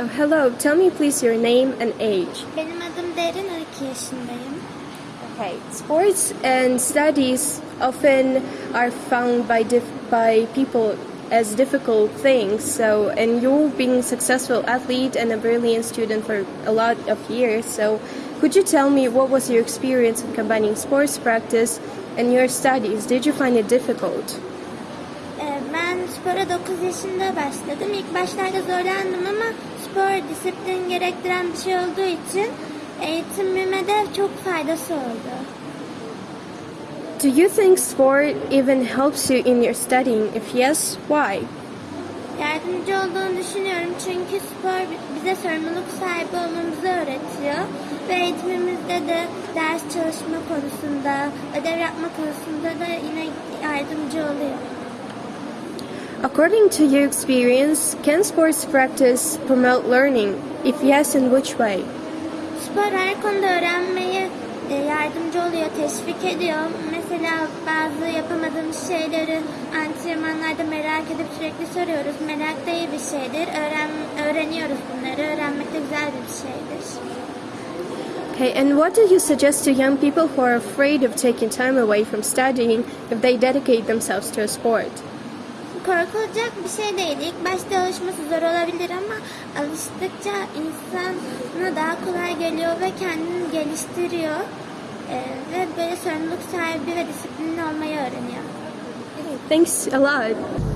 Oh, so tell me please your name and age. Benim adım Derin, 12 yaşındayım. Okay. Sports and studies often are found by by people as difficult things. So, and you being a successful athlete and a brilliant student for a lot of years. So, could you tell me what was your experience in combining sports practice and your studies? Did you find it difficult? Ben spora 9 yaşında başladım. İlk başlarda zorlandım ama spor disiplin gerektiren bir şey olduğu için eğitimime de çok faydası oldu. Do you think sport even helps you in your studying? If yes, why? Yardımcı olduğunu düşünüyorum çünkü spor bize sorumluluk sahibi olmamızı öğretiyor. Ve eğitimimizde de ders çalışma konusunda, ödev yapma konusunda da yine yardımcı oluyor. According to your experience, can sports practice promote learning? If yes, in which way? Spor her konuda yardımcı oluyor, teşvik ediyor. Mesela bazı yapamadığımız şeyleri antrenmanlarda merak edip sürekli soruyoruz. Merak da iyi bir şeydir. Öğren, öğreniyoruz bunları. Öğrenmek de güzel bir şeydir. Okay, and what do you suggest to young people who are afraid of taking time away from studying if they dedicate themselves to a sport? Korkulacak bir şey değil. İlk başta alışması zor olabilir ama alıştıkça insana daha kolay geliyor ve kendini geliştiriyor. E, ve böyle sorumluluk sahibi ve disiplinli olmayı öğreniyor. Thanks a lot.